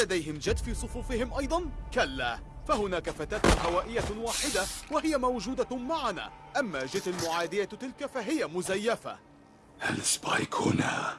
ألديهم جت في صفوفهم أيضا؟ كلا فهناك فتاة هوائية واحدة وهي موجودة معنا أما جت المعادية تلك فهي مزيفة هل سبايك؟ هنا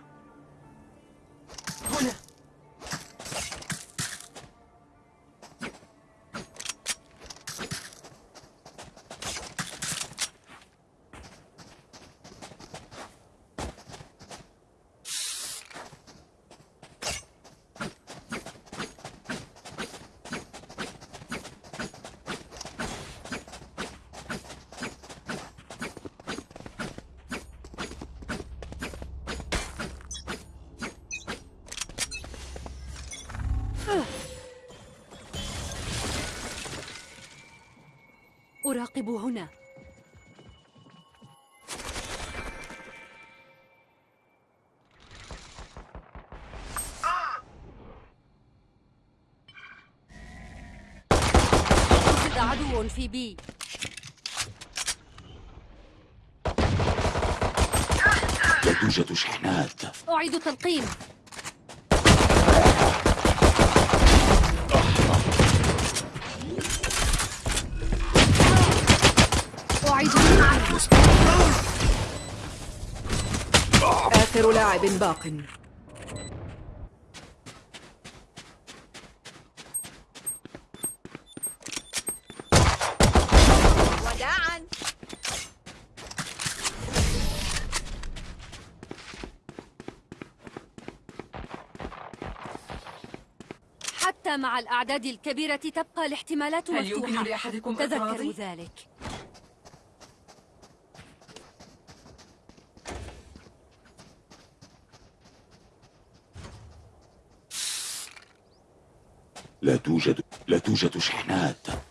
هنا. قصد عدو في بي. لا توجد شحنات. أعيد تلقيم. تلقيم آخر لاعب باق. وداعا. حتى مع الأعداد الكبيرة تبقى الاحتمالات هل يمكن مفتوحة. لأحدكم تذكروا؟ ذلك لا توجد لا توجد شحنات.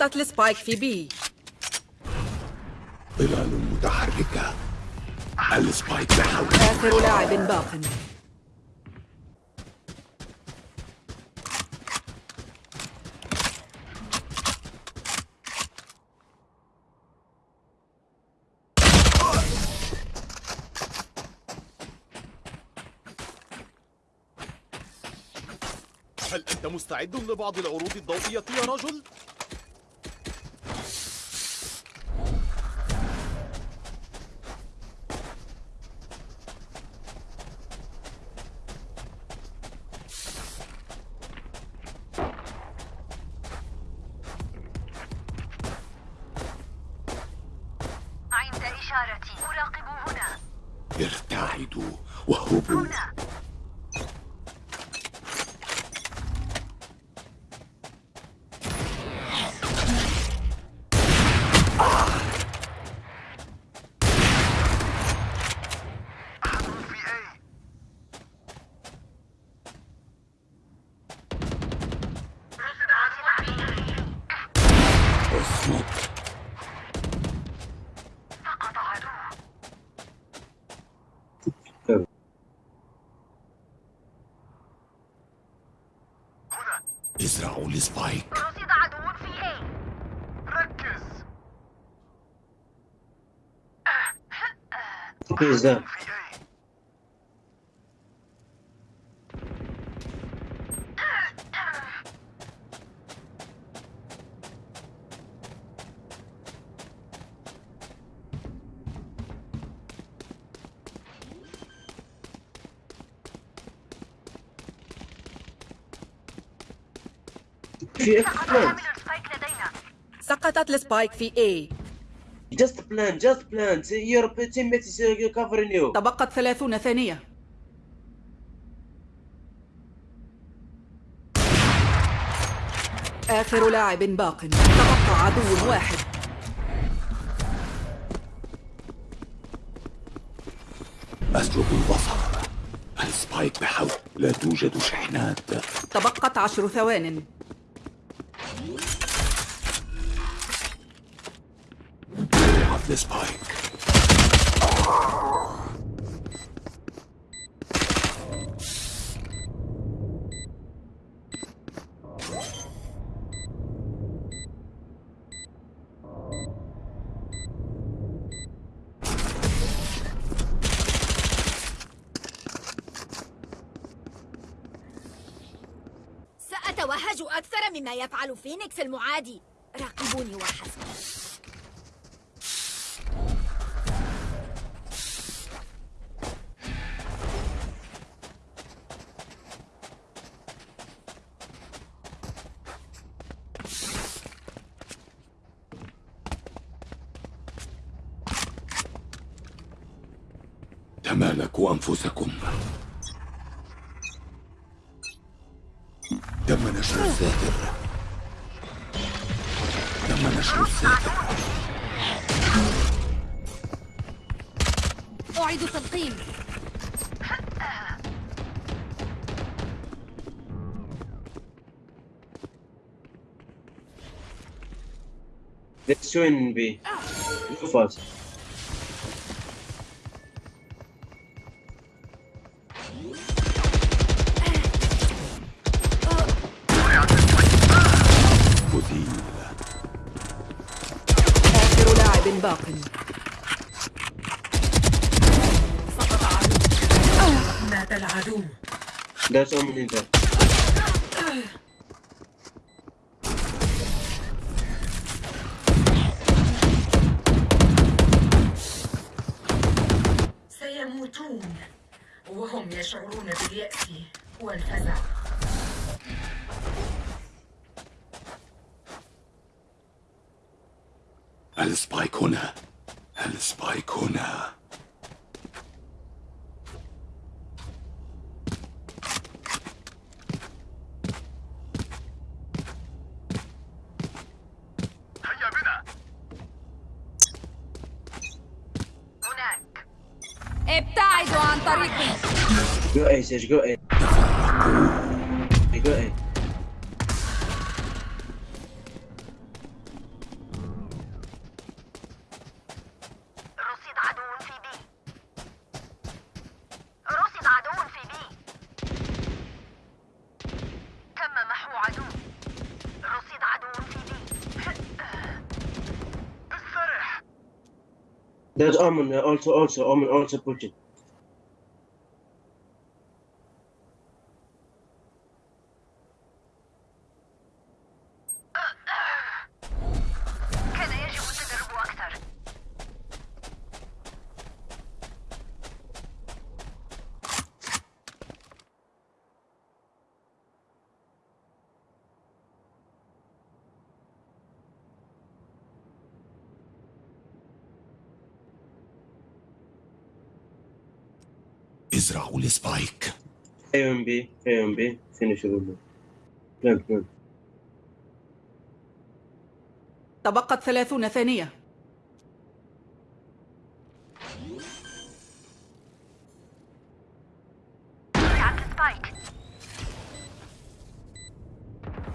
سقطت ال Spike في B. ظلال متحركة. ال Spike تحول آخر لاعب باق. هل أنت مستعد لبعض العروض الضوئية يا رجل؟ عند إشارتي أراقب هنا ارتعدوا وهربوا هنا اصمت سقط عدو ازرعوا السبايك رصد عدو في A. ركز. Who's that? في A في سقط plant. حامل ال Spike لدينا سقطت ال Spike في A. Just plant, just plant. Your teammate is uh, covering you. تبقت ثلاثون ثانية. آخر لاعب باق. تبقى عدو واحد. أسلب البصر ال Spike بحول. لا توجد شحنات. تبقت عشر ثوان وضعت ال Spike سأتوهج أكثر مما يفعل فينيكس المعادي. راقبوني وحسب السوين بي؟ فاز؟ سقط عدو مات العدو. ده سؤال من انت وهم يشعرون باليأس والفزع. ال Spike هنا؟ ال Spike هنا هيا بنا هناك ابتعدوا عن طريقي Go A, Sage, go A. Hey, go A. There's Omen uh, also, also, Omen also pushing. كان يجب التدرب أكثر ازرعوا السبايك A on B, A on B, finish it with me. Plant, plant. تبقت ثلاثون ثانية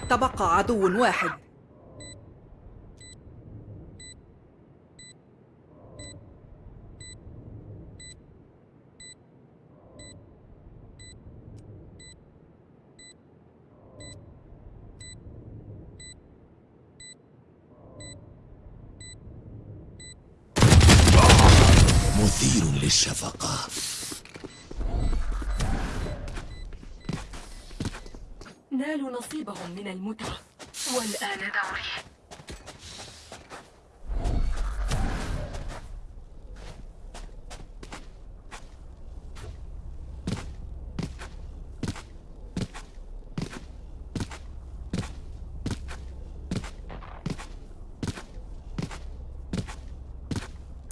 تبقى عدو واحد مثير للشفقة نالوا نصيبهم من المتعة. والآن دوري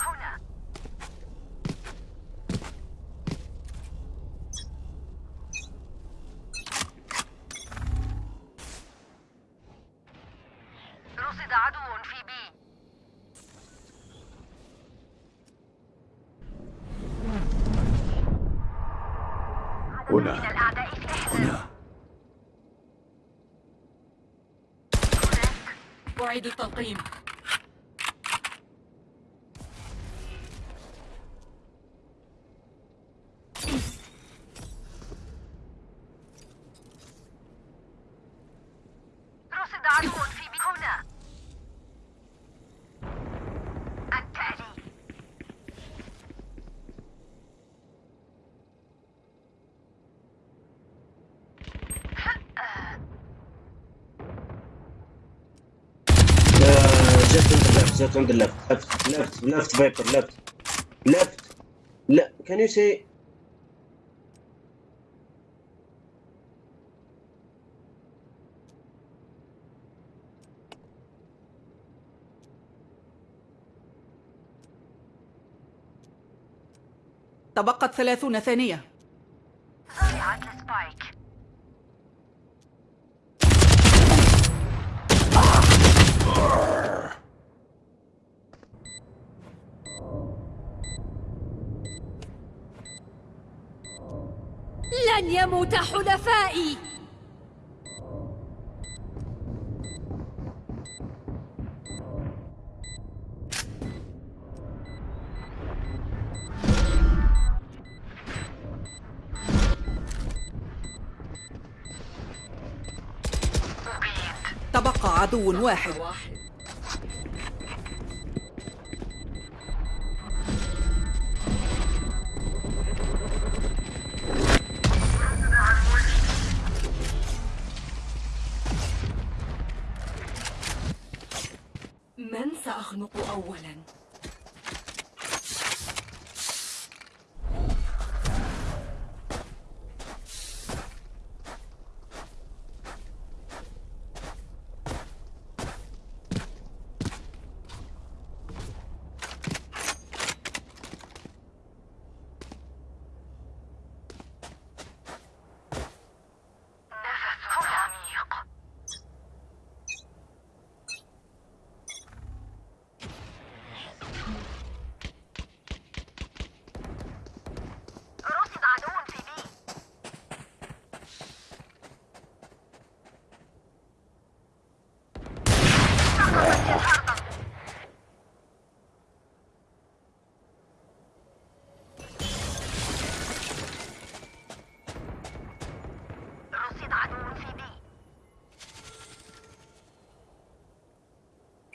هنا رصد عدو في بي هنا الأعداء في إحدى هنا. أعيد التلقيم رصد عدو في بي هنا التالي Uh, just on the left, just on the left, left, left, left, Viper, left, left. لا, can you say? تبقت ثلاثون ثانية ضيعت السبايك لن يموت حلفائي. تبقى عدو واحد.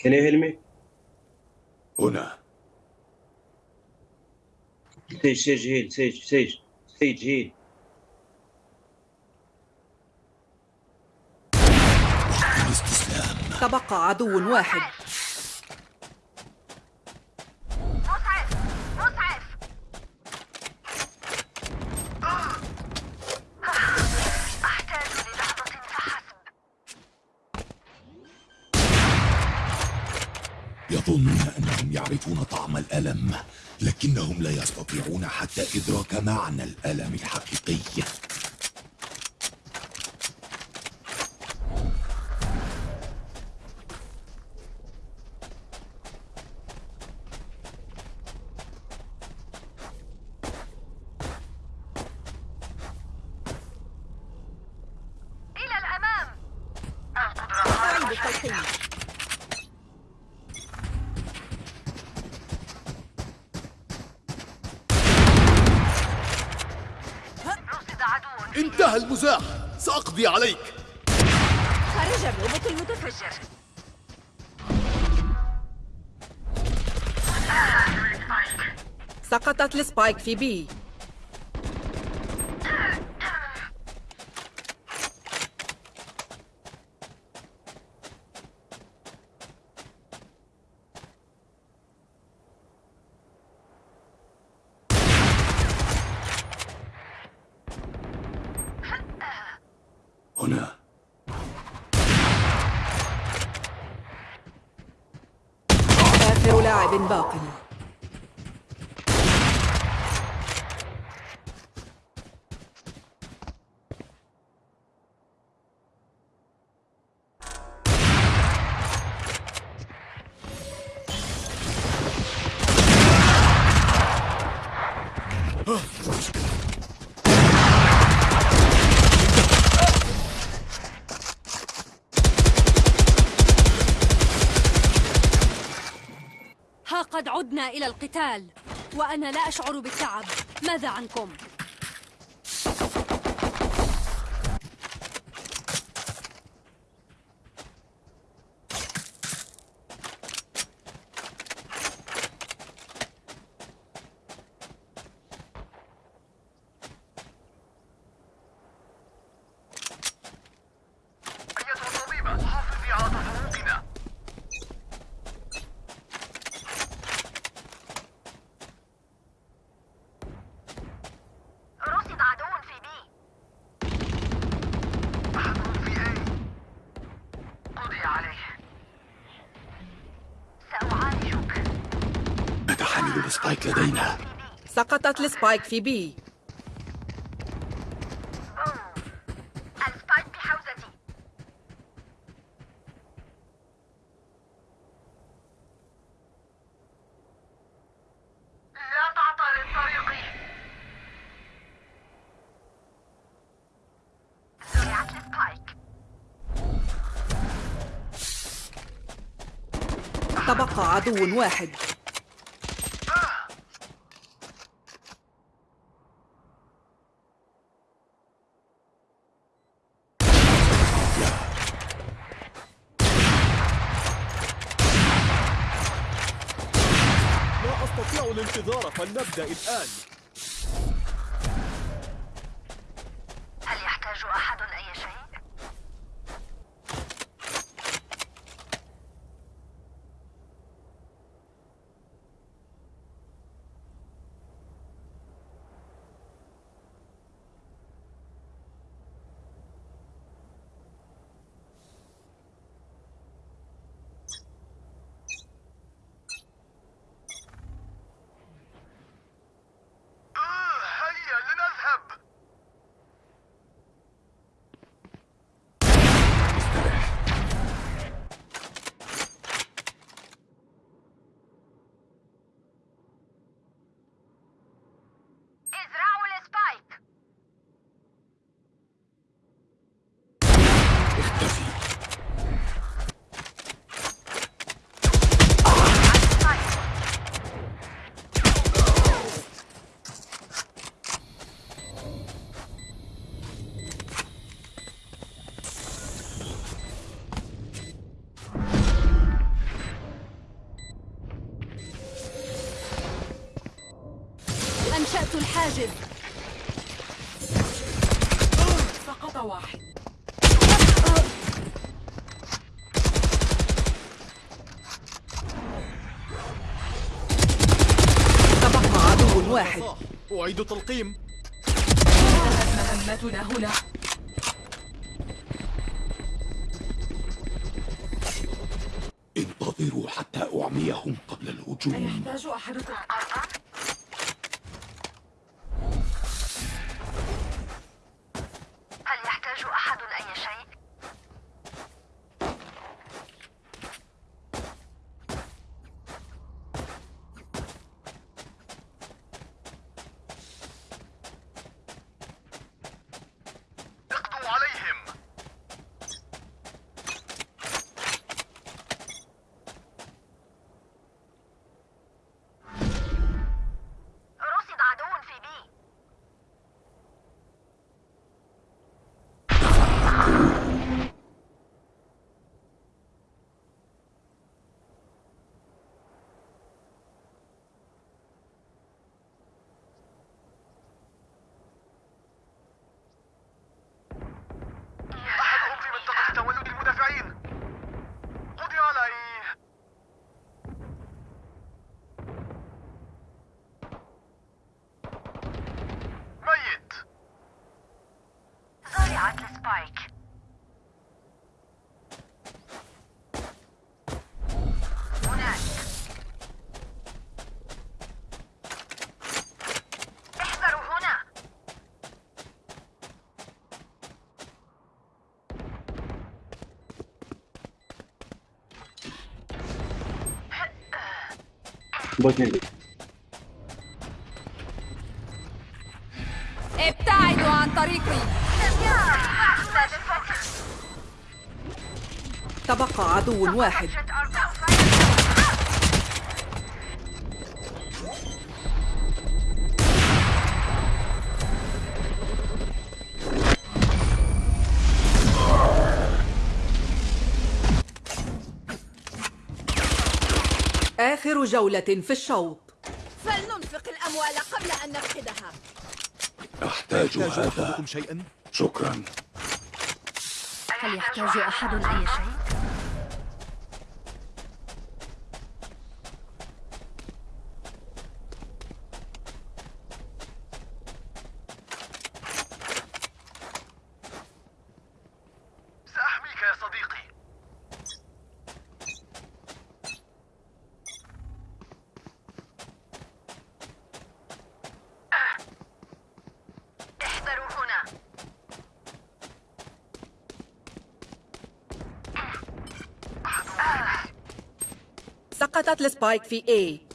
ليه heal me؟ هنا. سيج سيج هيل سيج سيج سيج هيل. تبقى عدو واحد. يستطيعون حتى إدراك معنى الألم الحقيقي. انتهى المزاح. سأقضي عليك. خرج الروبوت المتفجر. سقطت السبايك في بي. إلى القتال وأنا لا أشعر بالتعب ماذا عنكم؟ أيتها الطبيبة حافظي على تفوقنا رصد عدو في B عدو في A قضي عليه سأعالجك متى ال Spike لدينا سقطت ال Spike في B. ال Spike بحوزتي لا تعترض طريقي زرعت ال Spike تبقى عدو واحد. فلنبدأ الآن هل يحتاج أحد أي شيء؟ هيا لنذهب ازرعوا السبايك اختفي أنشأت الحاجز سقط واحد. تبقى عدو واحد. أعيد تلقيم. انتهت مهمتنا هنا. انتظروا حتى أعميهم قبل الهجوم. أيحتاج أحدكم هل يحتاج أحد أي شيء؟ اقضوا عليهم رصد عدو في بي أحدهم في منطقة تولد المدافعين قضي عليه ميت زرعت السبايك هناك احذروا هنا نبي ابتعدوا عن طريقي. تبقى عدو واحد. آخر جولة في الشوط فلننفق الأموال قبل أن نفقدها أحتاج يحتاج هذا شيئا؟ شكرا هل يحتاج أحد أي شيء؟ سقطت السبايك في A.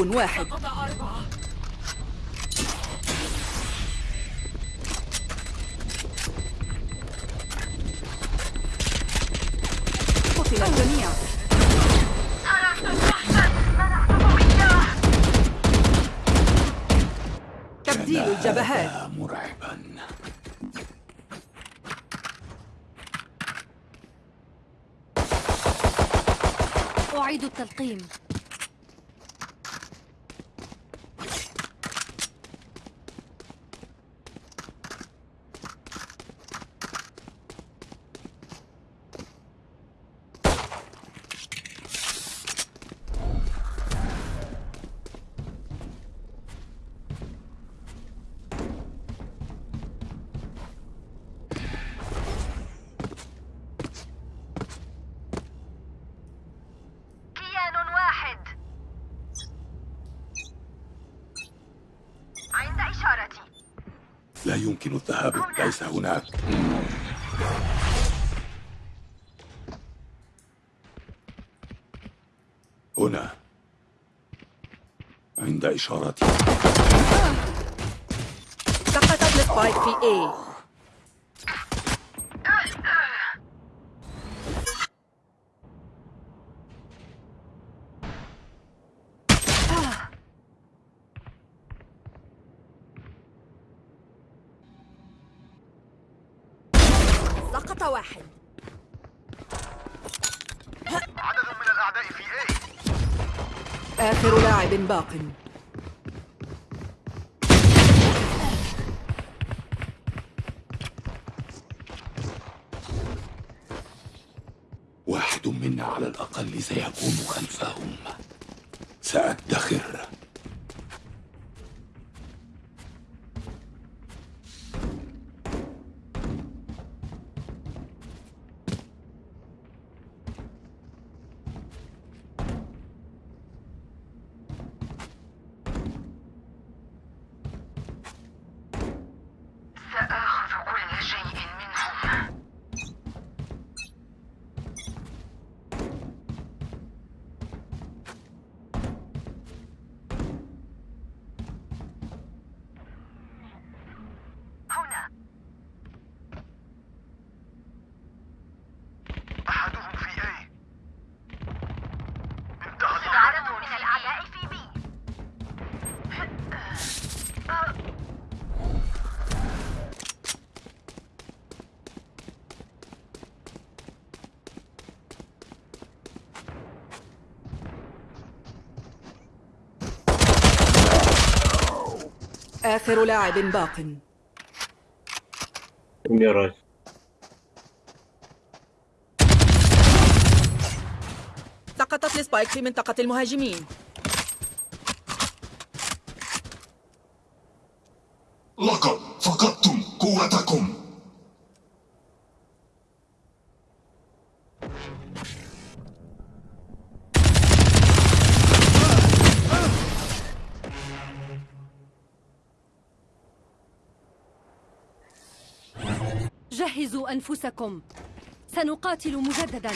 واحد سقط أربعة قتل الجميع تركت الأحسن منعته إياه تبديل الجبهات هذا مرعبا أعيد التلقيم كيان واحد عند إشارتي لا يمكن الذهاب. ليس هناك. هنا. عند إشارتي سقطت السبايك في A سقط واحد عدد من الأعداء في A آخر لاعب باق. واحد منا على الأقل سيكون خلفهم. سأدخر. آخر لاعب باق. سقطت السبايك في منطقة المهاجمين. لقد فقدتم قوتكم. جهزوا أنفسكم. سنقاتل مجددا.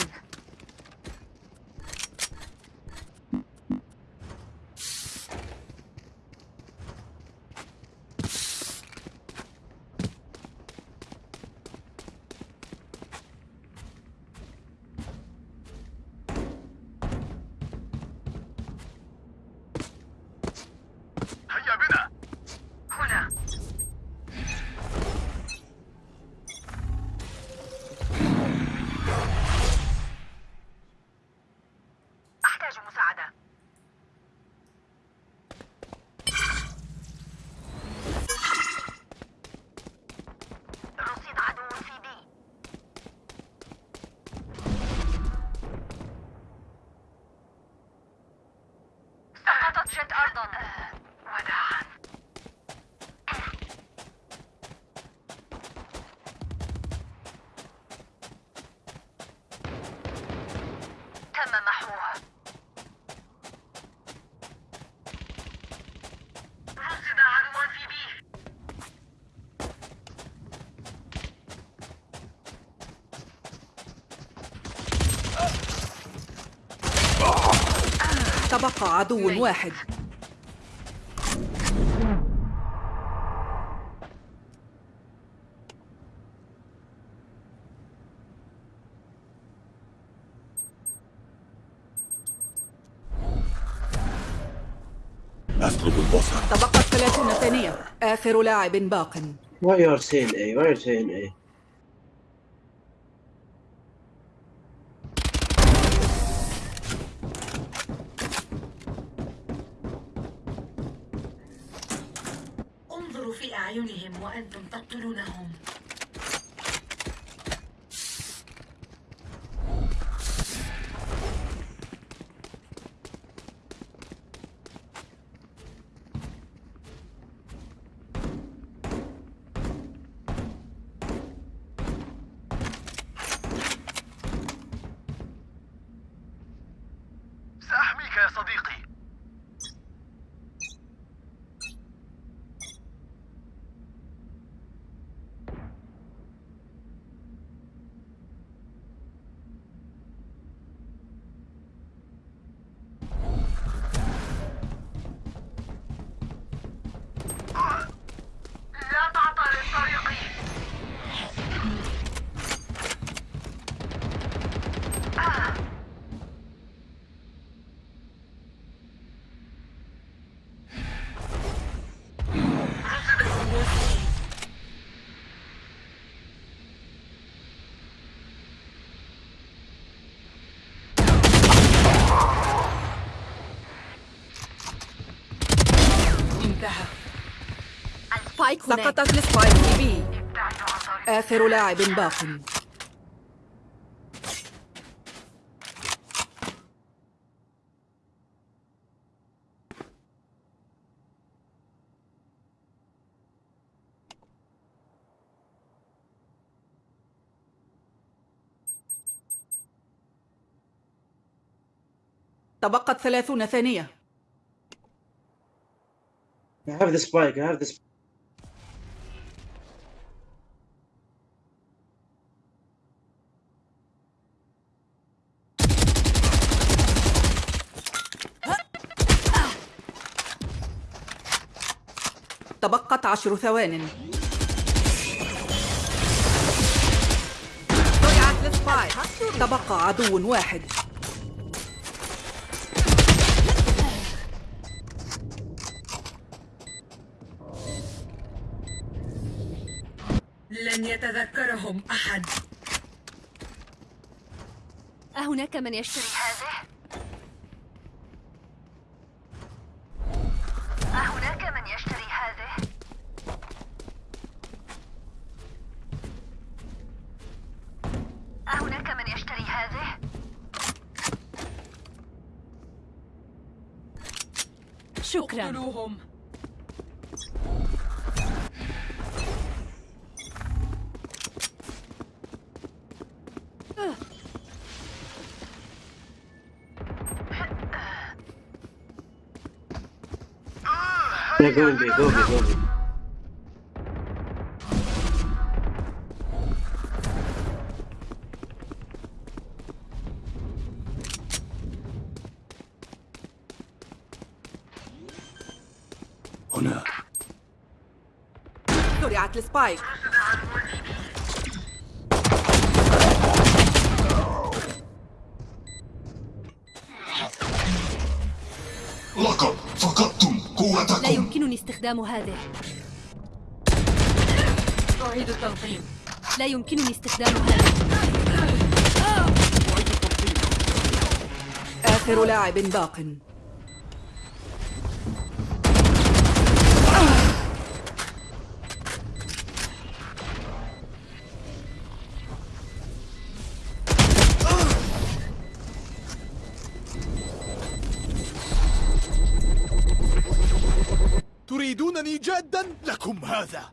تبقى عدو واحد. أطلب البصر. تبقت 30 ثانية. آخر لاعب باق. Why you are saying A? Why you are saying A? انظروا في أعينهم وأنتم تقتلونهم سأحميك يا صديقي لا تعطل طريقي انتهى سبايك هناك سقطت السبايك في بي آخر لاعب باق تبقت 30 ثانية I have the spike. I have the spike. تبقت عشر ثوان. ضيعت تبقى عدو واحد. لن يتذكرهم أحد. أهناك من يشتري هذه؟ Yeah, go in B, go B, go B. هنا زرعت السبايك استخدام هذه. أعيد التنظيم لا يمكنني استخدام هذه. آخر لاعب باق. جادا لكم هذا.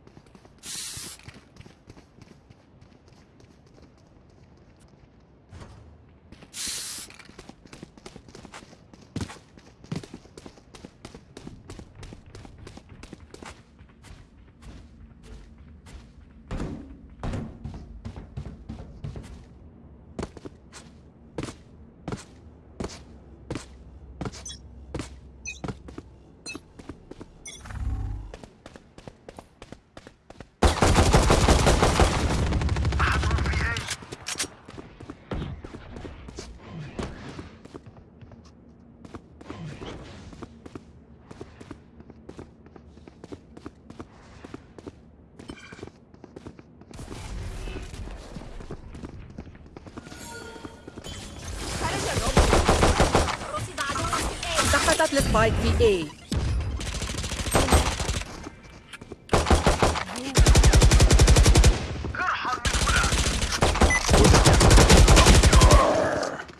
سقطت ال Spike في A.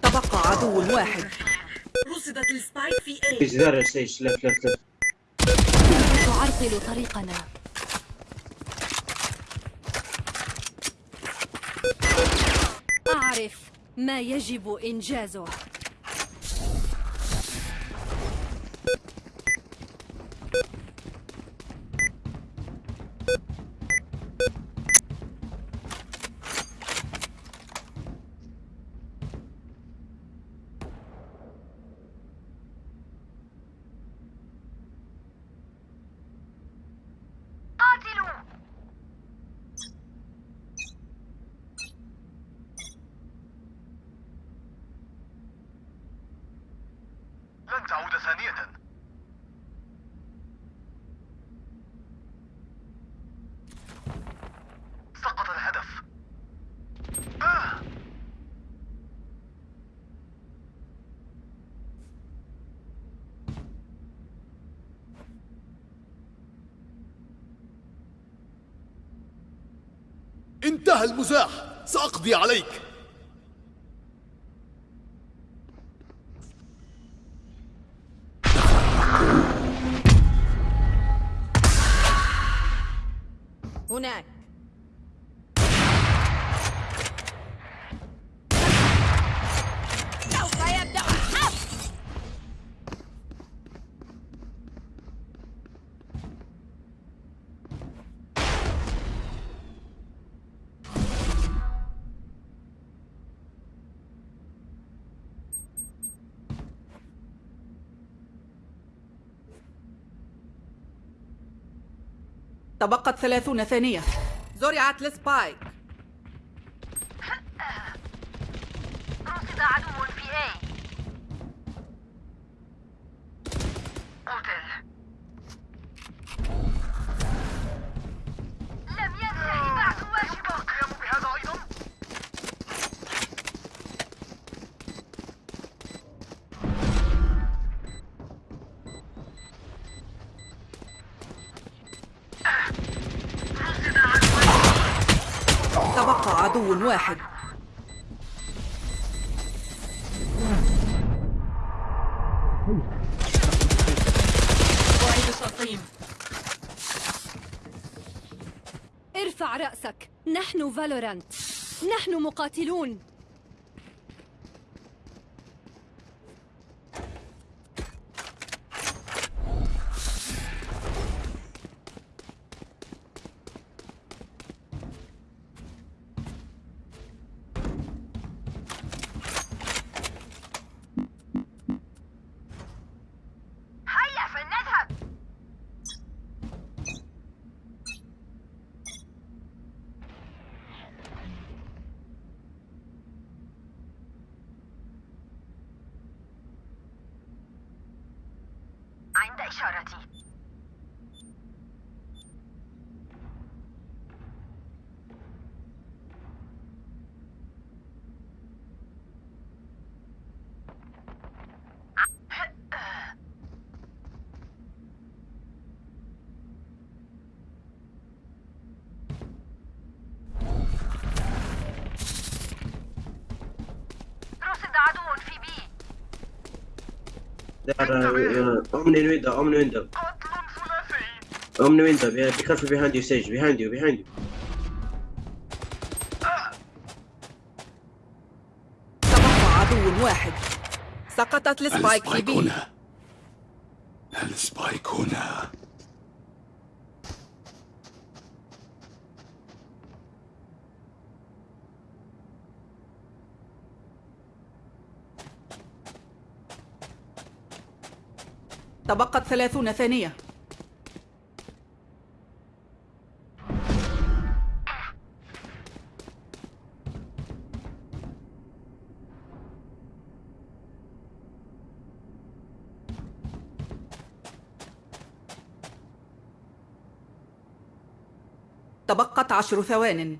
تبقى عدو واحد. رصدت ال Spike في A. في جدار Sage لف لف لف تعرقل طريقنا. أعرف ما يجب إنجازه قاتلوا لن تعود ثانية سقط الهدف آه. انتهى المزاح. سأقضي عليك. هناك. تبقت ثلاثون ثانية. زرعت السبايك واحد. أعيد ارفع رأسك. نحن فالورانت. نحن مقاتلون. إشارتي رصد عدو في بي There, uh, Omen window, Omen window, قتل ثلاثي Omen window. Be, be careful behind you, Sage. Behind you, behind you. تبقى عدو واحد سقطت ال spike في ال spike B هنا ال spike هنا تبقت ثلاثون ثانية. تبقت عشر ثوان.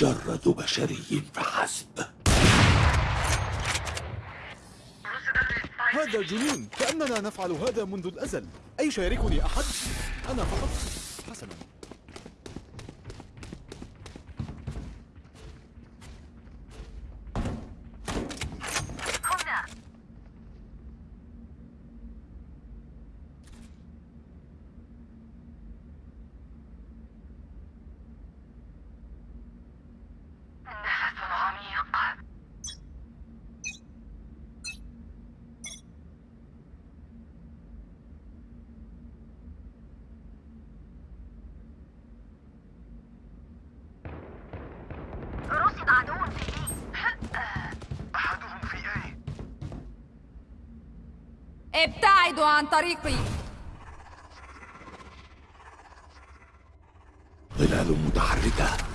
مجرد بشري فحسب. هذا جنون؟ كأننا نفعل هذا منذ الأزل. أي شاركني أحد؟ أنا فقط رصد عدو في بي أحدهم في أي ابتعدوا عن طريقي. ظلال متحركة.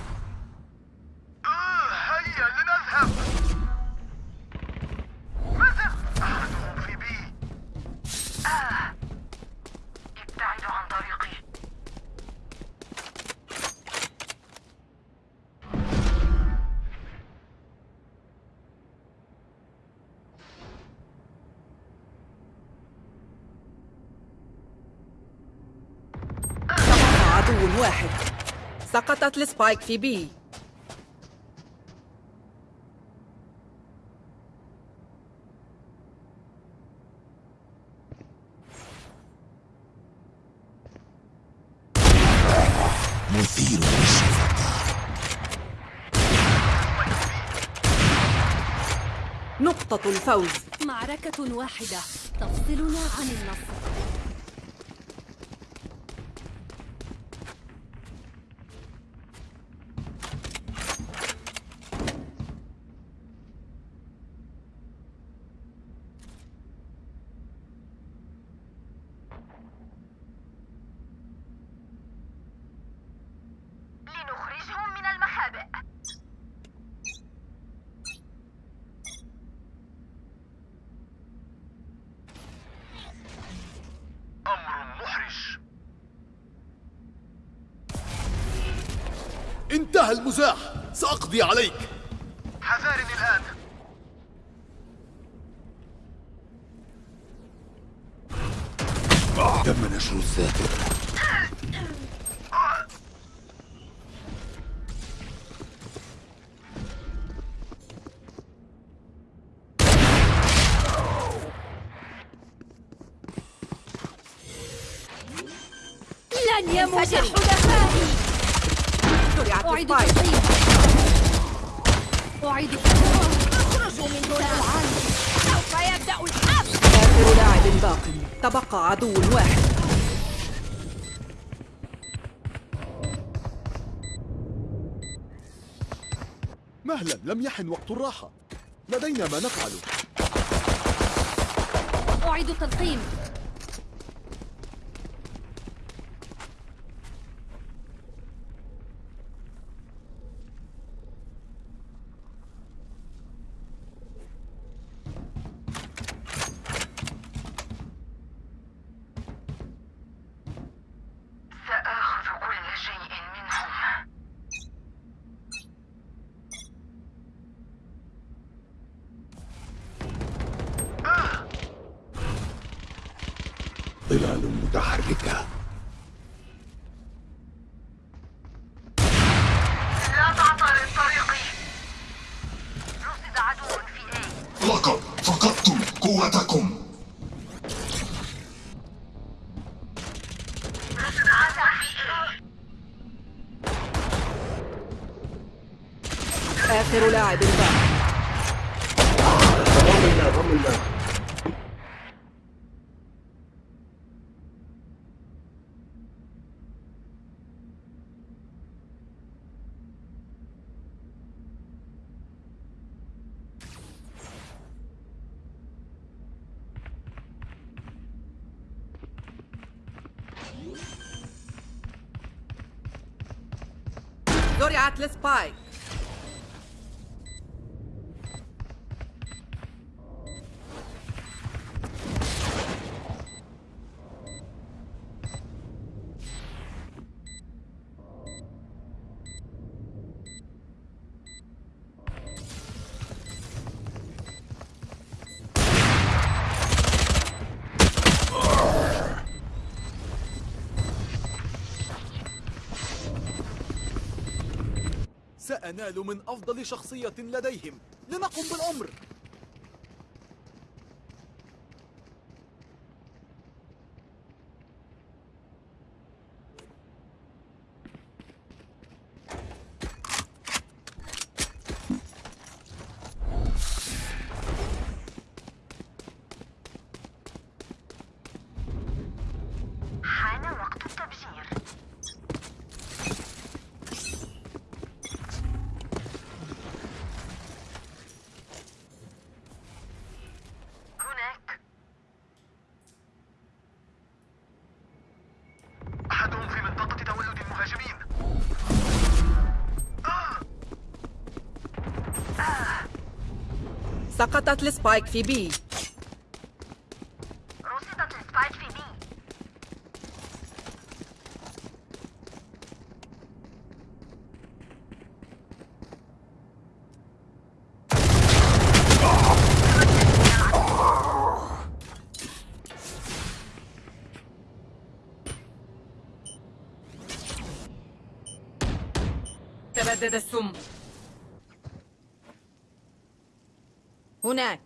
سقطت السبايك في بي. مثير للشفقة نقطة الفوز. معركة واحدة. تفصلنا عن النصر. انتهى المزاح. سأقضي عليك. حذارني الآن. تم نشر الذاكرة لم يحن وقت الراحة. لدينا ما نفعل. أعيد تلقيم أعمال متحركة لا تعترض طريقي رصد عدو في A لقد فقدتم قوتكم رصد عدو في A آخر لاعب باق ضم الله ضم الله زرعت سأنال من أفضل شخصية لديهم. لنقم بالأمر. سقطت السبايك في بي. رصدت السبايك في بي. تبدد السم. هناك.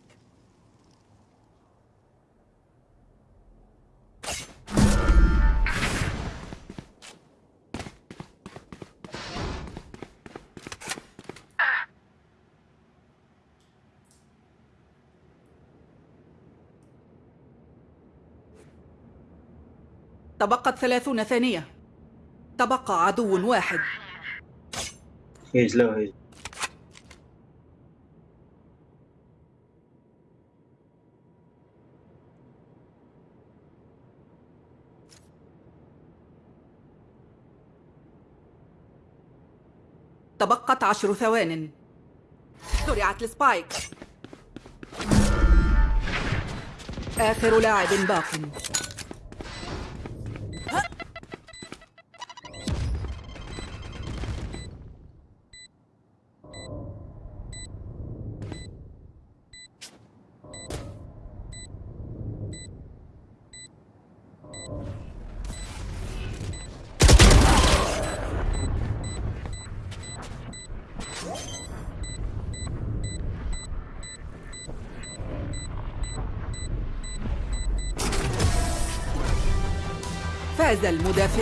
تبقت ثلاثون ثانية. تبقى عدو واحد. هيج لا هيج. تبقت عشر ثوان. زرعت السبايك. آخر لاعب باق. المدافع